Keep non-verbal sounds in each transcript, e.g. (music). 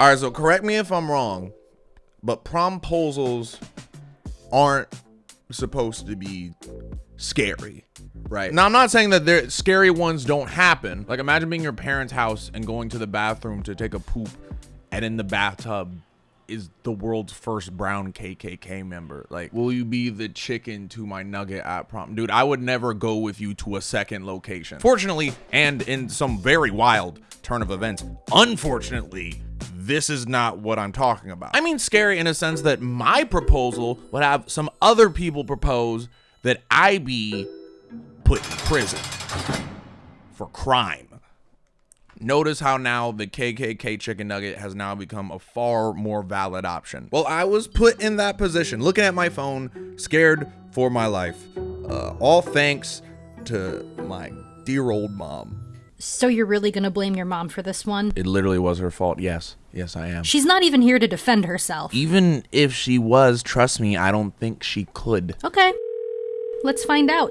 All right, so correct me if I'm wrong, but promposals aren't supposed to be scary, right? Now, I'm not saying that there scary ones don't happen. Like, imagine being your parents' house and going to the bathroom to take a poop, and in the bathtub is the world's first brown KKK member. Like, will you be the chicken to my nugget at prom? Dude, I would never go with you to a second location. Fortunately, and in some very wild turn of events, unfortunately, this is not what I'm talking about. I mean, scary in a sense that my proposal would have some other people propose that I be put in prison for crime. Notice how now the KKK chicken nugget has now become a far more valid option. Well, I was put in that position, looking at my phone, scared for my life. Uh, all thanks to my dear old mom. So you're really gonna blame your mom for this one? It literally was her fault. Yes. Yes, I am. She's not even here to defend herself. Even if she was, trust me, I don't think she could. Okay. Let's find out.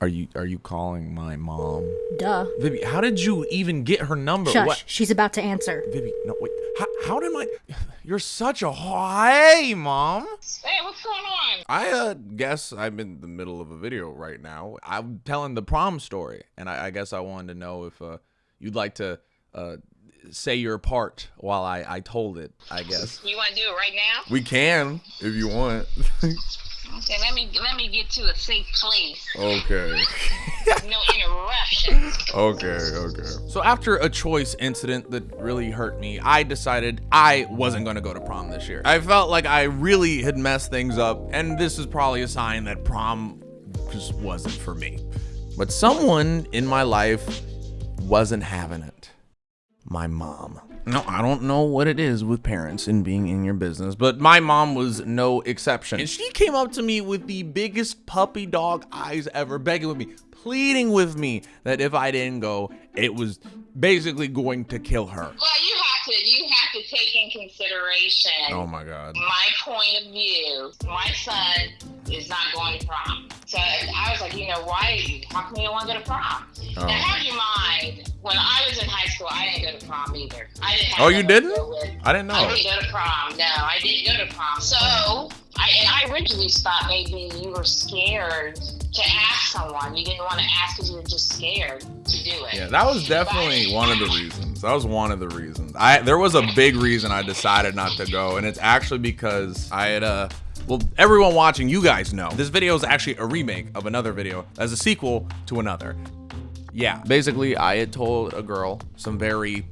Are you are you calling my mom? Duh. Vivi, how did you even get her number? Shush. What? She's about to answer. Vivi, no wait. How, how did my (sighs) You're such a hey, mom. Hey, what's going on? I uh, guess I'm in the middle of a video right now. I'm telling the prom story, and I, I guess I wanted to know if uh, you'd like to uh, say your part while I, I told it, I guess. You want to do it right now? We can, if you want. (laughs) Okay, let me let me get to a safe place. okay. (laughs) No interruptions. Okay, okay. So after a choice incident that really hurt me, I decided I wasn't going to go to prom this year. I felt like I really had messed things up, and this is probably a sign that prom just wasn't for me. But someone in my life wasn't having it. My mom. No, I don't know what it is with parents and being in your business, but my mom was no exception. And she came up to me with the biggest puppy dog eyes ever, begging with me, pleading with me that if I didn't go, it was basically going to kill her. Well, you have to you have to take in consideration Oh my God. my point of view. My son is not going to prom. So I was like, you know, why? How come you don't want to go to prom? Oh. Now, have in mind, when I was in high school, I didn't go to prom either. I didn't. Have Oh, you didn't? I didn't know. I didn't go to prom. No, I didn't go to prom. So, I and I originally thought maybe you were scared to ask someone. You didn't want to ask because you were just scared to do it. Yeah, that was definitely one of the reasons. That was one of the reasons. I there was a big reason I decided not to go, and it's actually because I had uh well, everyone watching, you guys know this video is actually a remake of another video as a sequel to another. Yeah, basically, I had told a girl some very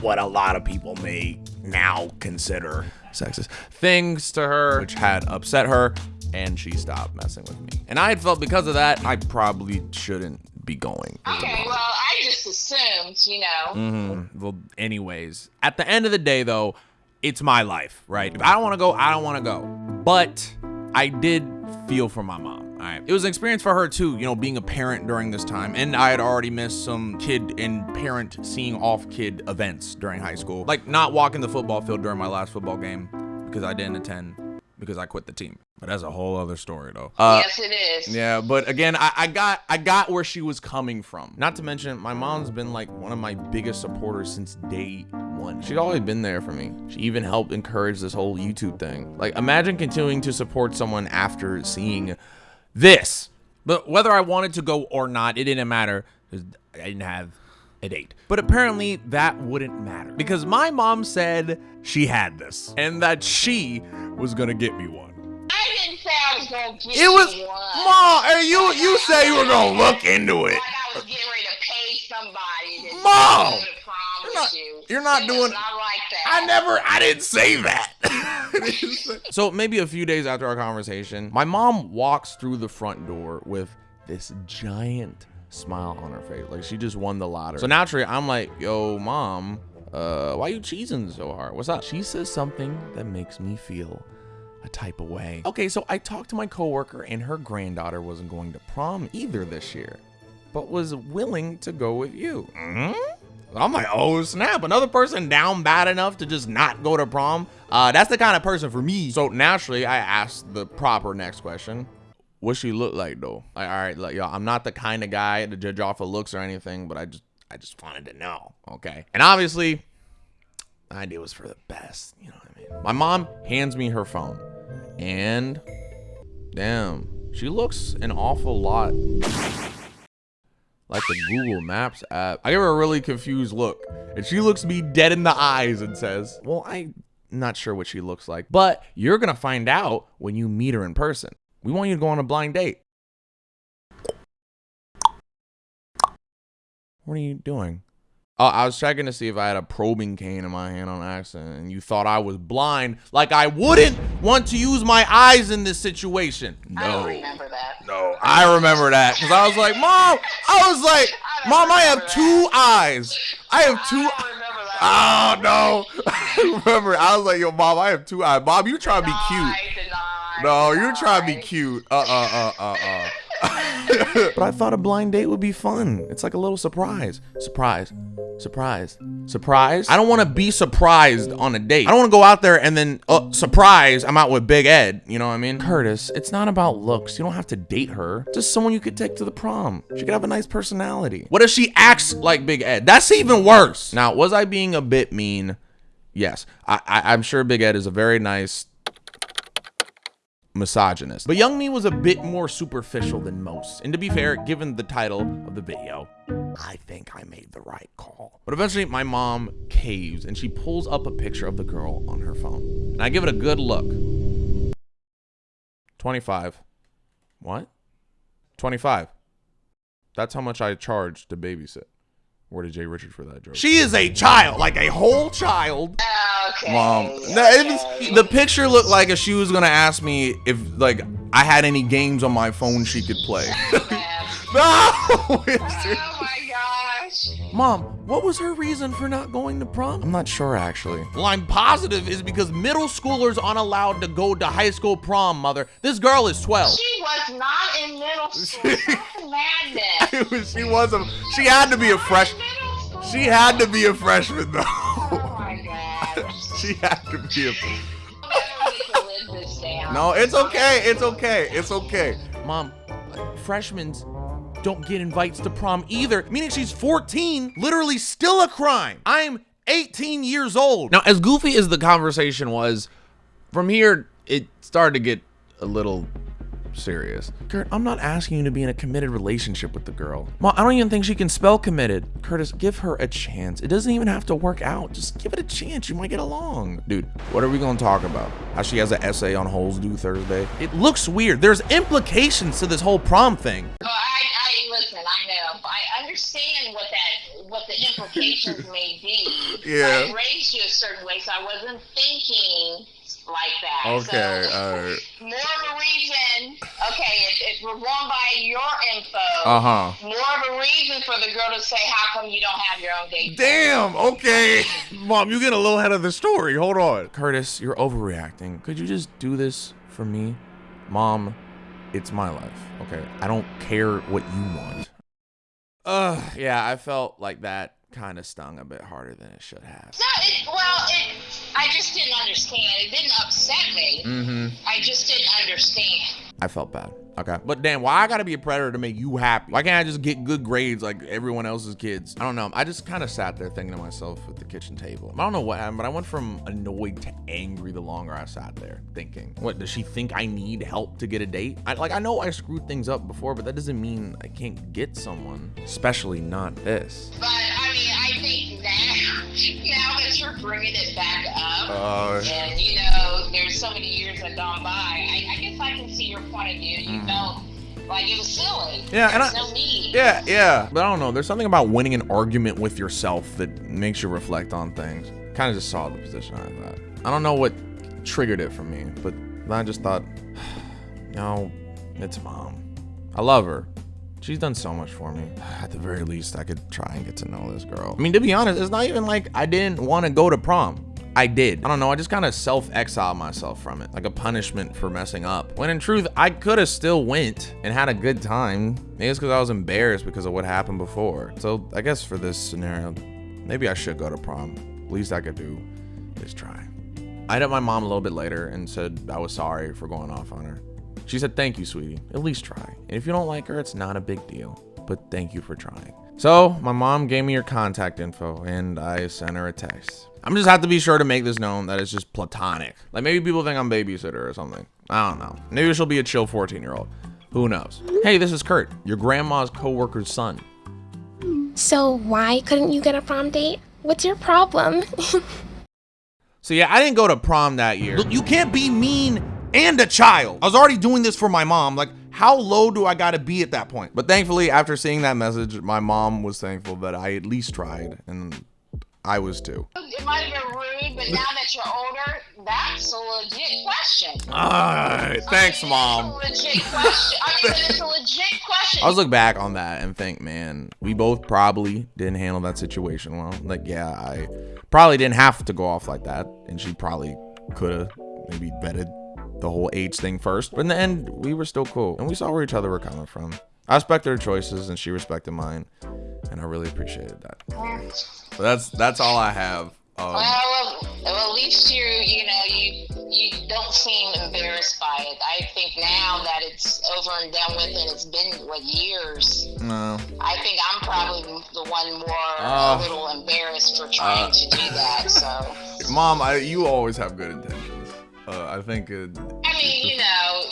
what a lot of people may now consider sexist things to her, which had upset her, and she stopped messing with me. And I had felt because of that, I probably shouldn't be going. Okay, well, I just assumed, you know. Mm-hmm. Well, anyways, at the end of the day, though, it's my life, right? If I don't want to go, I don't want to go. But I did feel for my mom. All right. It was an experience for her too, you know, being a parent during this time. And I had already missed some kid and parent seeing off kid events during high school. Like not walking the football field during my last football game because I didn't attend because I quit the team. But that's a whole other story though. Uh, yes, it is. yeah, but again, I, I got I got where she was coming from. Not to mention, my mom's been like one of my biggest supporters since day one. She's always been there for me. She even helped encourage this whole YouTube thing. Like, imagine continuing to support someone after seeing this. But whether I wanted to go or not, it didn't matter. I didn't have a date. But apparently that wouldn't matter because my mom said she had this and that she was gonna get me one. I didn't say I was to get It was, one. mom. Hey, you you say you were gonna look into it. Like I was getting ready to pay somebody Mom! go to prom You're not- you. you're not doing- not like that. I never, I didn't say that. (laughs) (laughs) so maybe a few days after our conversation, my mom walks through the front door with this giant smile on her face, like she just won the lottery. So naturally, I'm like, "Yo, mom, uh, why you cheesing so hard? What's up?" She says something that makes me feel a type of way. Okay, so I talked to my coworker, and her granddaughter wasn't going to prom either this year, but was willing to go with you. Mhm. I'm like, oh snap! Another person down bad enough to just not go to prom. Uh, that's the kind of person for me. So naturally, I asked the proper next question: What she look like though? Like, all right, like, yo, I'm not the kind of guy to judge off of looks or anything, but I just, I just wanted to know. Okay, and obviously, the idea was for the best. You know what I mean? My mom hands me her phone, and damn, she looks an awful lot like the Google Maps app. I give her a really confused look, and she looks me dead in the eyes and says, Well, I'm not sure what she looks like, but you're gonna find out when you meet her in person. We want you to go on a blind date. What are you doing? Oh, I was checking to see if I had a probing cane in my hand on accident, and you thought I was blind, like I wouldn't want to use my eyes in this situation. No, I No. remember that. No, I remember that because I was like, Mom, I was like, I Mom, I have remember two eyes. I have I two. don't remember that. Oh no! (laughs) I remember. I was like, Yo, Mom, I have two eyes. Mom, you trying to be cute? Deny, deny, No, you're trying to be cute. Uh uh uh uh uh. But I thought a blind date would be fun. It's like a little surprise. Surprise. Surprise. Surprise. I don't want to be surprised on a date. I don't want to go out there and then, uh, surprise, I'm out with Big Ed. You know what I mean? Curtis, it's not about looks. You don't have to date her. Just someone you could take to the prom. She could have a nice personality. What if she acts like Big Ed? That's even worse. Now, was I being a bit mean? Yes. I, I, I'm sure Big Ed is a very nice misogynist. But Young Me was a bit more superficial than most. And to be fair, given the title of the video, I think I made the right call. But eventually my mom caves and she pulls up a picture of the girl on her phone. And I give it a good look. 25. What? 25. That's how much I charge to babysit. Where did Jay Richard for that joke? She is a child, like a whole child. Okay. Mom, no, it was, the picture looked like if she was gonna ask me if like I had any games on my phone she could play. (laughs) no, (laughs) Oh my gosh. Mom, what was her reason for not going to prom? I'm not sure actually. Well, I'm positive is because middle schoolers aren't allowed to go to high school prom. Mother, this girl is 12. She was not in middle (laughs) school. That's madness. It was- she was a. She had to be a freshman. She had to be a freshman though. My (laughs) gosh. she had to be a. I'll never get to live this down. No, it's okay. It's okay. It's okay. Mom, freshmen don't get invites to prom either, meaning she's 14, literally still a crime. I'm 18 years old. Now, as goofy as the conversation was, from here, it started to get a little serious. Kurt, I'm not asking you to be in a committed relationship with the girl. Mom, I don't even think she can spell committed. Curtis, give her a chance. It doesn't even have to work out. Just give it a chance. You might get along. Dude, what are we going to talk about? How she has an essay on holes due Thursday? It looks weird. There's implications to this whole prom thing. Well, I, I listen. I know. I understand what that, what the implications (laughs) may be. Yeah. I raised you a certain way, so I wasn't thinking like that. Okay, So, all right. (laughs) more of a reason. Okay, if, if we're going by your info. Uh-huh. More of a reason for the girl to say, "How come you don't have your own date?" Damn, okay. Mom, you get a little ahead of the story. Hold on. Curtis, you're overreacting. Could you just do this for me? Mom, it's my life, okay? I don't care what you want. Ugh, yeah, I felt like that kind of stung a bit harder than it should have. No, it, well, it, I just didn't understand. It didn't upset me. Mm-hmm. I just didn't understand. I felt bad. Okay. But damn, why I gotta be a predator to make you happy? Why can't I just get good grades like everyone else's kids? I don't know. I just kind of sat there thinking to myself at the kitchen table. I don't know what happened, but I went from annoyed to angry the longer I sat there thinking. What, does she think I need help to get a date? I, like, I know I screwed things up before, but that doesn't mean I can't get someone, especially not this. But I mean, I think now, now that (laughs) you're bringing it back up, Uh, and you know, there's so many years that gone by, I, I guess I can see your point of view. You felt like it was silly. Mm. Yeah, and I- no. Yeah, yeah. But I don't know. There's something about winning an argument with yourself that makes you reflect on things. Kind of just saw the position I thought. I don't know what triggered it for me, but I just thought, (sighs) no, it's mom. I love her. She's done so much for me. (sighs) At the very least, I could try and get to know this girl. I mean, to be honest, it's not even like I didn't want to go to prom. I did. I don't know. I just kind of self-exiled myself from it, like a punishment for messing up. When in truth, I could have still went and had a good time. Maybe it's because I was embarrassed because of what happened before. So I guess for this scenario, maybe I should go to prom. Least I could do is try. I hit up my mom a little bit later and said I was sorry for going off on her. She said, Thank you, sweetie. At least try. And if you don't like her, it's not a big deal. But thank you for trying. So, my mom gave me her contact info and I sent her a text. I'm just have to be sure to make this known that it's just platonic. Like maybe people think I'm babysitter or something. I don't know. Maybe she'll be a chill 14 year old. Who knows? Hey, this is Kurt, your grandma's coworker's son. So why couldn't you get a prom date? What's your problem? (laughs) So yeah, I didn't go to prom that year. Look, you can't be mean and a child. I was already doing this for my mom. Like, how low do I gotta be at that point? But thankfully, after seeing that message, my mom was thankful that I at least tried, and I was too. It might have been rude, but now that you're older, that's a legit question. Alright, thanks, I mean, mom. It's a legit question. I mean, it's a legit question. I was look back on that and think, man, we both probably didn't handle that situation well. Like, yeah, I probably didn't have to go off like that, and she probably could have maybe vetted the whole age thing first. But in the end, we were still cool, and we saw where each other were coming from. I respected her choices, and she respected mine, and I really appreciated that. But that's that's all I have. Um, Well, well, at least you, you know, you you don't seem embarrassed by it. I think now that it's over and done with, and it's been what years. no. I think I'm probably the one more Uh, a little embarrassed for trying to do that. So, Mom, I, you always have good intentions. Uh, I think. Uh, I mean, you know,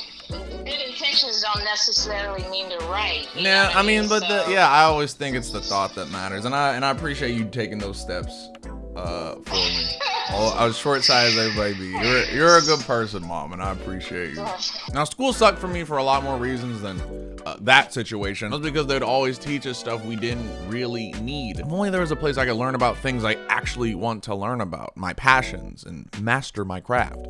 good intentions don't necessarily mean they're right. Yeah, I mean, but the, yeah, I always think it's the thought that matters, and I and I appreciate you taking those steps uh, for me. (laughs) Oh, I was short sized everybody be. You're you're a good person, mom, and I appreciate you. Now, school sucked for me for a lot more reasons than uh, that situation. That's because they'd always teach us stuff we didn't really need. If only there was a place I could learn about things I actually want to learn about, my passions, and master my craft.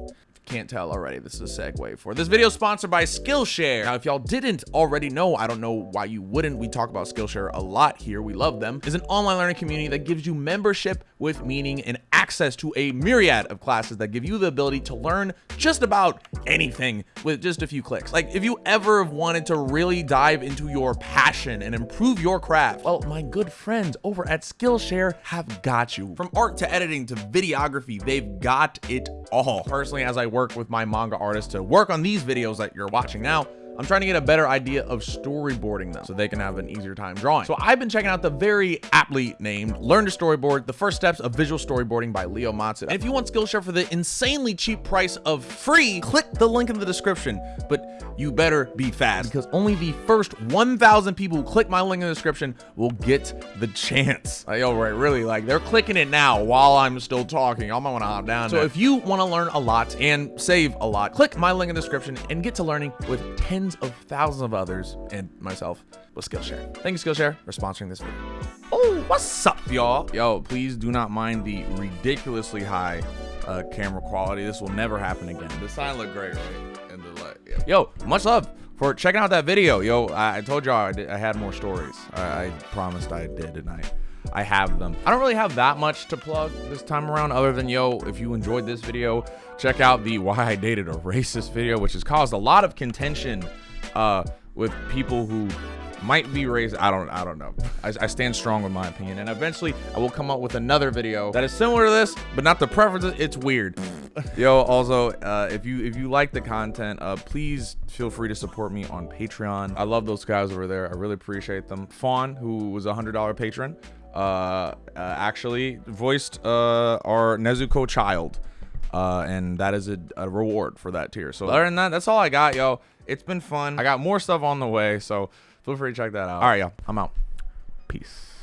Can't tell already. This is a segue for this video sponsored by Skillshare. Now, if y'all didn't already know, I don't know why you wouldn't. We talk about Skillshare a lot here. We love them. Is an online learning community that gives you membership with meaning and access to a myriad of classes that give you the ability to learn just about anything with just a few clicks. Like if you ever have wanted to really dive into your passion and improve your craft, well, my good friends over at Skillshare have got you. From art to editing to videography, they've got it all. Personally, as I work with my manga artists to work on these videos that you're watching now, I'm trying to get a better idea of storyboarding them so they can have an easier time drawing. So I've been checking out the very aptly named Learn to Storyboard, the first steps of visual storyboarding by Leo Matsu. And if you want Skillshare for the insanely cheap price of free, click the link in the description. But you better be fast because only the first 1,000 people who click my link in the description will get the chance. (laughs) Like, yo, right, really, like they're clicking it now while I'm still talking. I might want to hop down. So if you want to learn a lot and save a lot, click my link in the description and get to learning with tens of thousands of others and myself with Skillshare. Thank you, Skillshare, for sponsoring this video. Oh, what's up, y'all? Yo, please do not mind the ridiculously high uh, camera quality. This will never happen again. The sign looked great, right? And the light. Yeah. Yo, much love for checking out that video. Yo, I, I told y'all I, I had more stories. I, I promised I did, and I. I have them. I don't really have that much to plug this time around other than yo, if you enjoyed this video, check out the (laughs) why I dated a racist video, which has caused a lot of contention uh, with people who might be racist. I don't I don't know. I, I stand strong with my opinion. And eventually I will come up with another video that is similar to this, but not the preferences. It's weird. (laughs) Yo, also, uh, if you if you like the content, uh, please feel free to support me on Patreon. I love those guys over there. I really appreciate them. Fawn, who was a hundred dollar patron, uh, uh, actually voiced uh, our Nezuko child. Uh, and that is a, a reward for that tier. So other than that, that's all I got, yo. It's been fun. I got more stuff on the way, so feel free to check that out. All right, yo, I'm out. Peace.